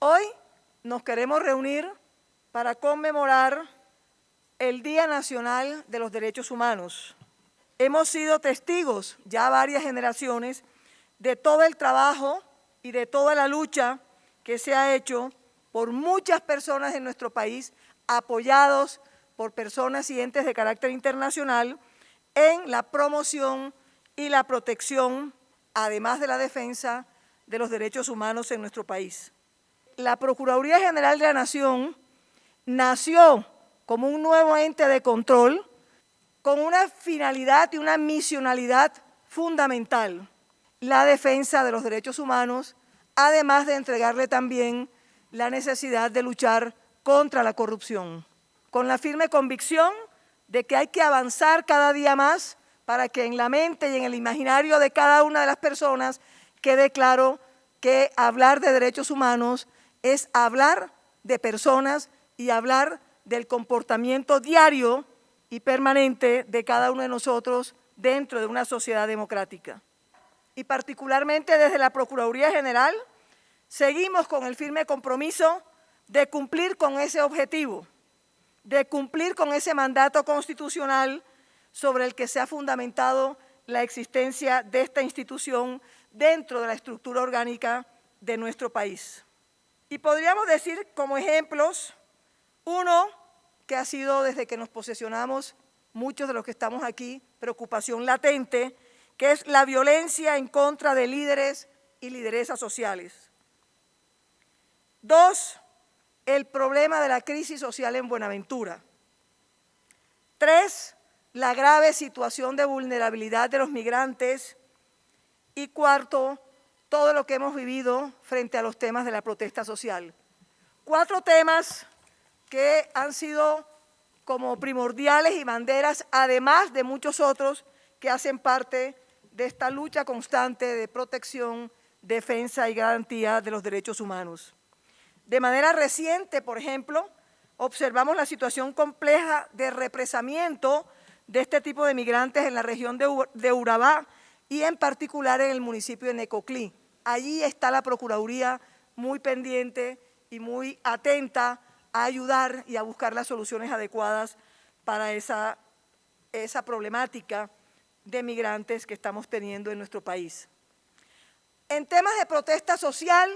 Hoy nos queremos reunir para conmemorar el Día Nacional de los Derechos Humanos. Hemos sido testigos ya varias generaciones de todo el trabajo y de toda la lucha que se ha hecho por muchas personas en nuestro país, apoyados por personas y entes de carácter internacional, en la promoción y la protección, además de la defensa de los derechos humanos en nuestro país. La Procuraduría General de la Nación nació como un nuevo ente de control con una finalidad y una misionalidad fundamental, la defensa de los derechos humanos, además de entregarle también la necesidad de luchar contra la corrupción, con la firme convicción de que hay que avanzar cada día más para que en la mente y en el imaginario de cada una de las personas quede claro que hablar de derechos humanos es hablar de personas y hablar del comportamiento diario y permanente de cada uno de nosotros dentro de una sociedad democrática. Y particularmente desde la Procuraduría General, seguimos con el firme compromiso de cumplir con ese objetivo, de cumplir con ese mandato constitucional sobre el que se ha fundamentado la existencia de esta institución dentro de la estructura orgánica de nuestro país. Y podríamos decir como ejemplos, uno que ha sido desde que nos posesionamos, muchos de los que estamos aquí, preocupación latente, que es la violencia en contra de líderes y lideresas sociales. Dos, el problema de la crisis social en Buenaventura. Tres, la grave situación de vulnerabilidad de los migrantes. Y cuarto, todo lo que hemos vivido frente a los temas de la protesta social. Cuatro temas que han sido como primordiales y banderas, además de muchos otros que hacen parte de esta lucha constante de protección, defensa y garantía de los derechos humanos. De manera reciente, por ejemplo, observamos la situación compleja de represamiento de este tipo de migrantes en la región de Urabá y en particular en el municipio de Necoclí. Allí está la Procuraduría muy pendiente y muy atenta a ayudar y a buscar las soluciones adecuadas para esa, esa problemática de migrantes que estamos teniendo en nuestro país. En temas de protesta social,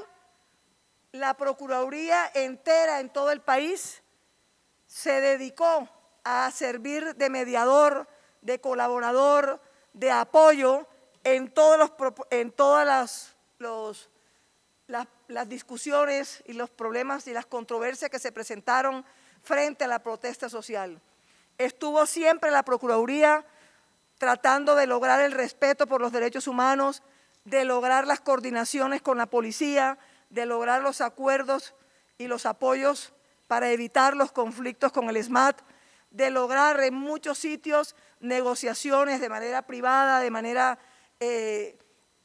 la Procuraduría entera en todo el país se dedicó a servir de mediador, de colaborador, de apoyo en, todos los, en todas las, los, las, las discusiones y los problemas y las controversias que se presentaron frente a la protesta social. Estuvo siempre la Procuraduría tratando de lograr el respeto por los derechos humanos, de lograr las coordinaciones con la policía, de lograr los acuerdos y los apoyos para evitar los conflictos con el SMAT, de lograr en muchos sitios negociaciones de manera privada, de manera eh,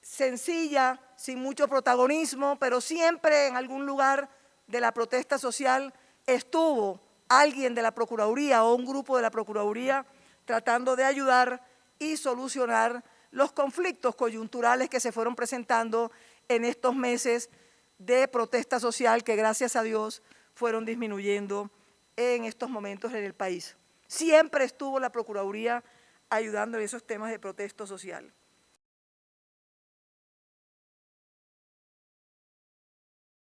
sencilla, sin mucho protagonismo, pero siempre en algún lugar de la protesta social estuvo alguien de la Procuraduría o un grupo de la Procuraduría tratando de ayudar y solucionar los conflictos coyunturales que se fueron presentando en estos meses de protesta social que gracias a Dios fueron disminuyendo en estos momentos en el país. Siempre estuvo la Procuraduría ayudando en esos temas de protesta social.